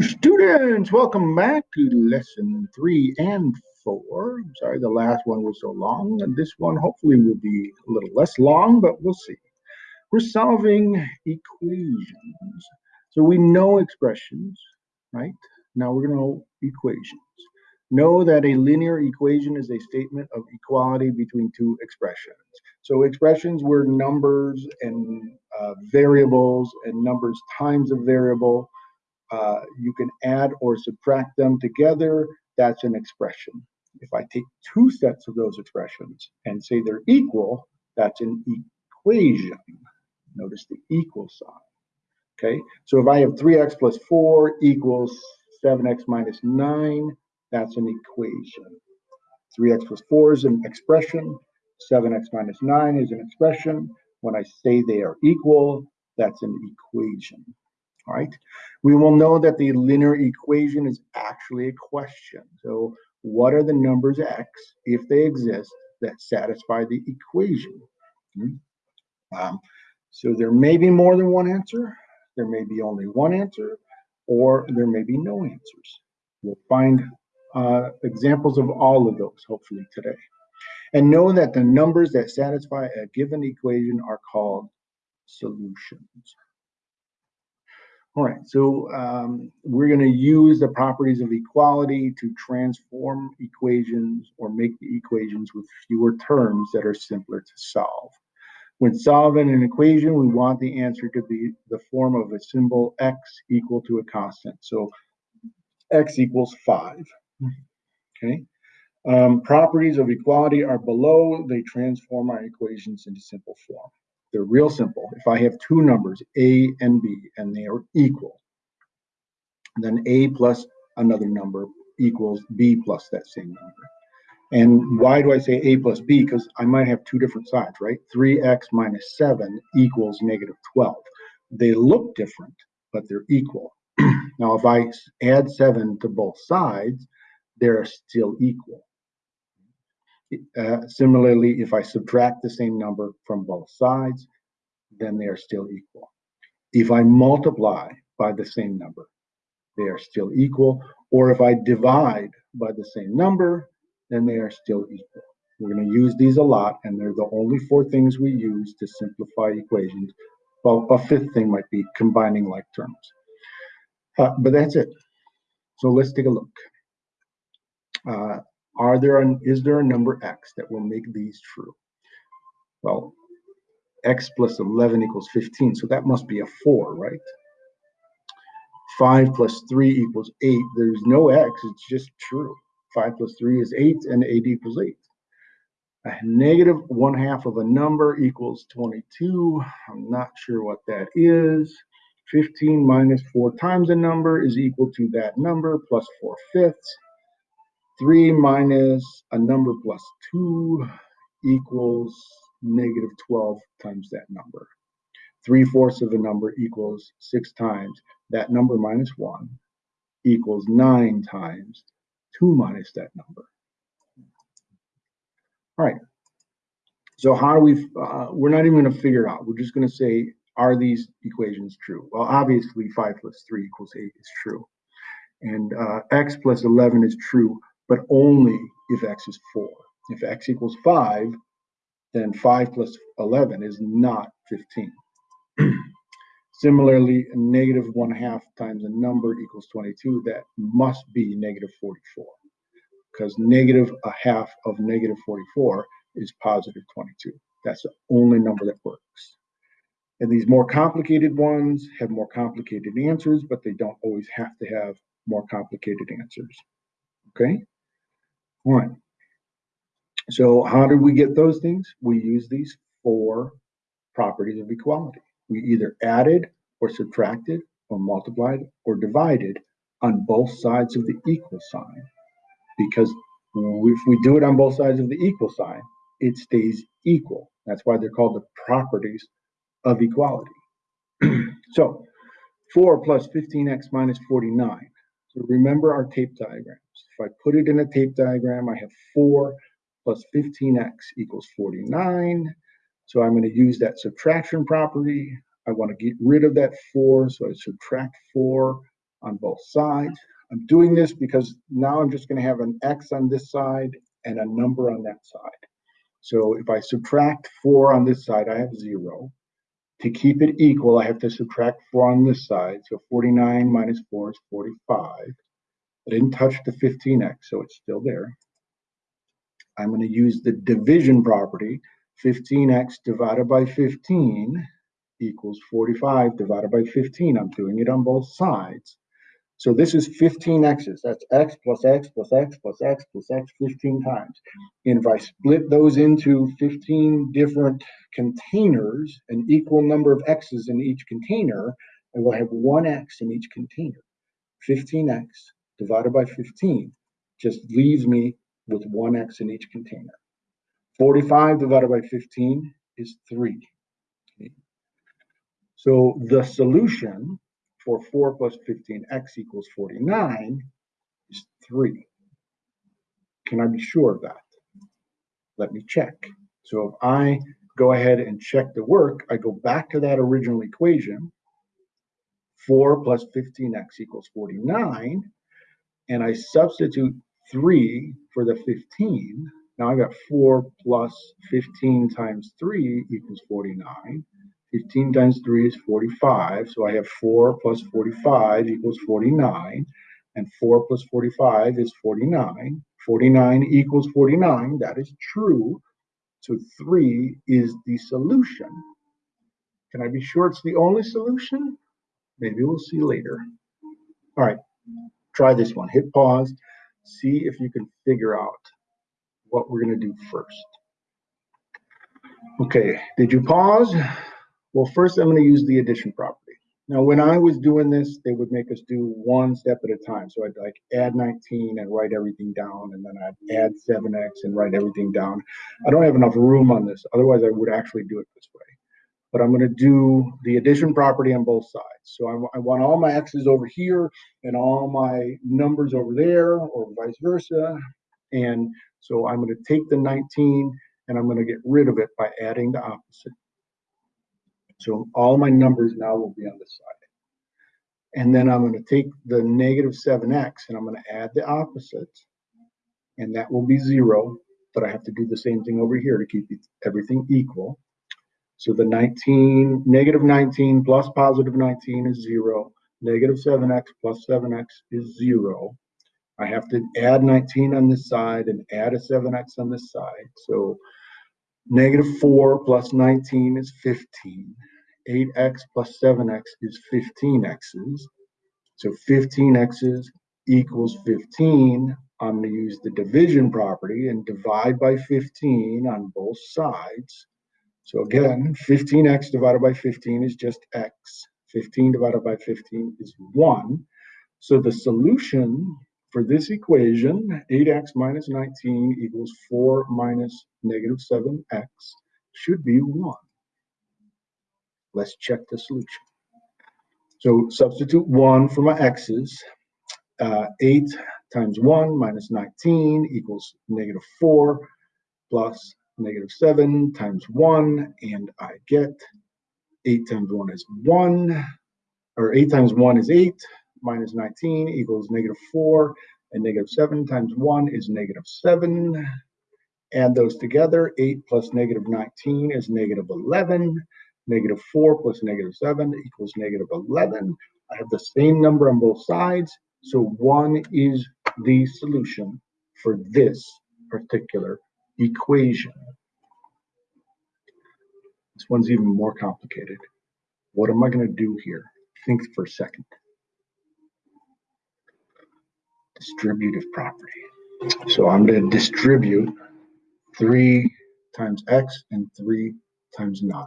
Students. Welcome back to lesson three and four. I'm sorry the last one was so long, and this one hopefully will be a little less long, but we'll see. We're solving equations. So we know expressions, right? Now we're going to know equations. Know that a linear equation is a statement of equality between two expressions. So expressions were numbers and uh, variables and numbers times a variable uh, you can add or subtract them together. That's an expression. If I take two sets of those expressions and say they're equal, that's an equation. Notice the equal sign. Okay, so if I have 3x plus 4 equals 7x minus 9, that's an equation. 3x plus 4 is an expression. 7x minus 9 is an expression. When I say they are equal, that's an equation. Right. We will know that the linear equation is actually a question. So what are the numbers x, if they exist, that satisfy the equation? Hmm. Um, so there may be more than one answer, there may be only one answer, or there may be no answers. We'll find uh, examples of all of those, hopefully, today. And know that the numbers that satisfy a given equation are called solutions. All right, so um, we're going to use the properties of equality to transform equations or make the equations with fewer terms that are simpler to solve. When solving an equation, we want the answer to be the form of a symbol x equal to a constant. So x equals 5. Okay. Um, properties of equality are below. They transform our equations into simple form. They're real simple. If I have two numbers, A and B, and they are equal, then A plus another number equals B plus that same number. And why do I say A plus B? Because I might have two different sides, right? 3x minus 7 equals negative 12. They look different, but they're equal. now, if I add 7 to both sides, they're still equal. Uh, similarly, if I subtract the same number from both sides, then they are still equal. If I multiply by the same number, they are still equal. Or if I divide by the same number, then they are still equal. We're going to use these a lot, and they're the only four things we use to simplify equations. Well, a fifth thing might be combining like terms. Uh, but that's it. So let's take a look. Uh, are there an, is there a number x that will make these true? Well, x plus 11 equals 15, so that must be a 4, right? 5 plus 3 equals 8. There's no x, it's just true. 5 plus 3 is 8, and 8 equals 8. A negative 1 half of a number equals 22. I'm not sure what that is. 15 minus 4 times a number is equal to that number plus 4 fifths. 3 minus a number plus 2 equals negative 12 times that number. 3 fourths of a number equals 6 times that number minus 1 equals 9 times 2 minus that number. All right. So how do we, uh, we're not even going to figure it out. We're just going to say, are these equations true? Well, obviously 5 plus 3 equals 8 is true. And uh, x plus 11 is true but only if x is 4. If x equals 5, then 5 plus 11 is not 15. Similarly, negative 1 half times a number equals 22. That must be negative 44 because negative a half of negative 44 is positive 22. That's the only number that works. And these more complicated ones have more complicated answers, but they don't always have to have more complicated answers. Okay? One. So how did we get those things? We use these four properties of equality. We either added or subtracted or multiplied or divided on both sides of the equal sign. Because if we do it on both sides of the equal sign, it stays equal. That's why they're called the properties of equality. so 4 plus 15x minus 49. So remember our tape If I put it in a tape diagram, I have 4 plus 15x equals 49. So I'm going to use that subtraction property. I want to get rid of that 4, so I subtract 4 on both sides. I'm doing this because now I'm just going to have an x on this side and a number on that side. So if I subtract 4 on this side, I have 0. To keep it equal, I have to subtract 4 on this side. So 49 minus 4 is 45. I didn't touch the 15x, so it's still there. I'm going to use the division property. 15x divided by 15 equals 45 divided by 15. I'm doing it on both sides. So this is 15 x's. That's x plus x plus x plus x plus x 15 times. And if I split those into 15 different containers, an equal number of x's in each container, I will have one x in each container. 15x divided by 15 just leaves me with one x in each container. 45 divided by 15 is 3. So the solution for 4 plus 15x equals 49 is 3. Can I be sure of that? Let me check. So if I go ahead and check the work, I go back to that original equation, 4 plus 15x equals 49, and I substitute 3 for the 15. Now I got 4 plus 15 times 3 equals 49. 15 times 3 is 45. So I have 4 plus 45 equals 49. And 4 plus 45 is 49. 49 equals 49. That is true. So 3 is the solution. Can I be sure it's the only solution? Maybe we'll see later. All right, try this one. Hit pause. See if you can figure out what we're going to do first. Okay, did you pause? Well, first I'm going to use the addition property. Now, when I was doing this, they would make us do one step at a time. So I'd like add 19 and write everything down, and then I'd add 7x and write everything down. I don't have enough room on this. Otherwise, I would actually do it this way. But I'm going to do the addition property on both sides. So I, I want all my x's over here and all my numbers over there, or vice versa. And so I'm going to take the 19 and I'm going to get rid of it by adding the opposite. So all my numbers now will be on this side. And then I'm going to take the negative 7x and I'm going to add the opposite. And that will be 0. But I have to do the same thing over here to keep everything equal. So the 19, negative 19 plus positive 19 is 0. Negative 7x plus 7x is 0. I have to add 19 on this side and add a 7x on this side. So Negative 4 plus 19 is 15. 8x plus 7x is 15x's. So 15x's equals 15. I'm going to use the division property and divide by 15 on both sides. So again, 15x divided by 15 is just x. 15 divided by 15 is 1. So the solution for this equation, 8x minus 19 equals 4 minus negative 7x should be 1. Let's check the solution. So substitute 1 for my x's. Uh, 8 times 1 minus 19 equals negative 4 plus negative 7 times 1, and I get 8 times 1 is 1, or 8 times 1 is 8, minus 19 equals negative 4, and negative 7 times 1 is negative 7. Add those together, 8 plus negative 19 is negative 11. Negative 4 plus negative 7 equals negative 11. I have the same number on both sides, so 1 is the solution for this particular equation. This one's even more complicated. What am I going to do here? Think for a second distributive property. So I'm going to distribute 3 times x and 3 times 9.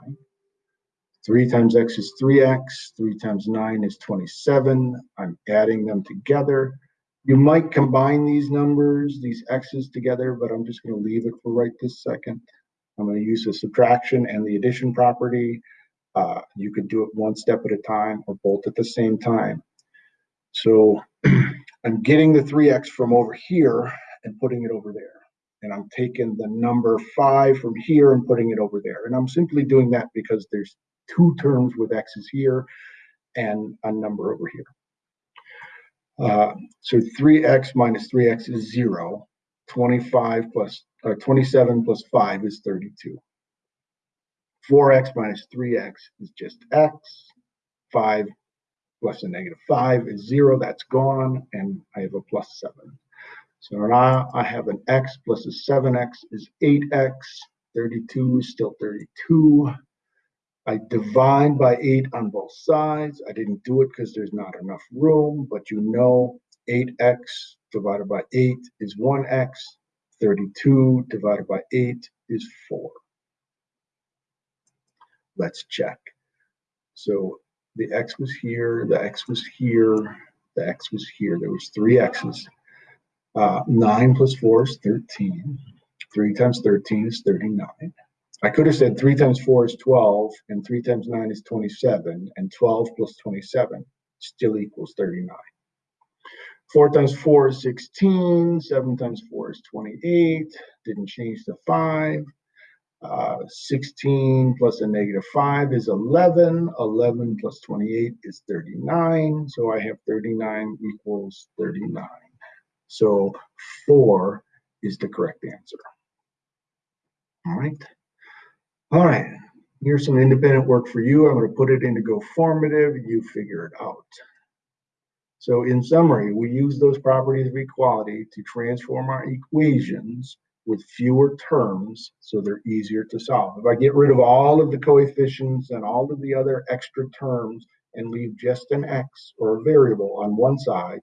3 times x is 3x, 3 times 9 is 27. I'm adding them together. You might combine these numbers, these x's together, but I'm just going to leave it for right this second. I'm going to use the subtraction and the addition property. Uh, you could do it one step at a time or both at the same time. So I'm getting the 3x from over here and putting it over there. And I'm taking the number 5 from here and putting it over there. And I'm simply doing that because there's two terms with x's here and a number over here. Uh, so three x minus three x is zero. Twenty-five plus, or twenty-seven plus five is thirty-two. Four x minus three x is just x. Five plus a negative five is zero, that's gone, and I have a plus seven. So now I have an x plus a seven x is eight x. Thirty-two is still thirty-two. I divide by eight on both sides. I didn't do it because there's not enough room, but you know, eight x divided by eight is one x. Thirty-two divided by eight is four. Let's check. So the x was here, the x was here, the x was here. There was three x's. Uh, nine plus four is thirteen. Three times thirteen is thirty-nine. I could have said three times four is twelve, and three times nine is twenty-seven, and twelve plus twenty-seven still equals thirty-nine. Four times four is 16, 7 times four is twenty-eight, didn't change the five. Uh, sixteen plus a negative five is 11, 11 twenty-eight is thirty-nine, so I have thirty-nine equals thirty-nine. So four is the correct answer. All right. All right, here's some independent work for you. I'm going to put it into Go formative. You figure it out. So in summary, we use those properties of equality to transform our equations with fewer terms so they're easier to solve. If I get rid of all of the coefficients and all of the other extra terms and leave just an x or a variable on one side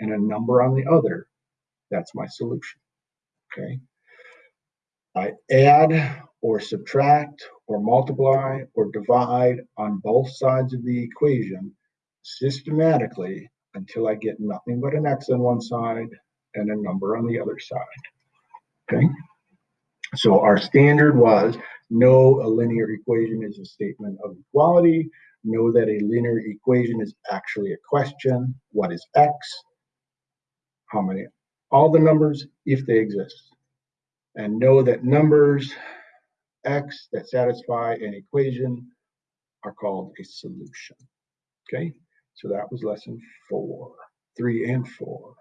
and a number on the other, that's my solution. Okay. I add or subtract or multiply or divide on both sides of the equation systematically until I get nothing but an x on one side and a number on the other side. Okay. So our standard was know a linear equation is a statement of equality. Know that a linear equation is actually a question. What is x? How many? All the numbers if they exist. And know that numbers x that satisfy an equation are called a solution. Okay, so that was lesson four, three and four.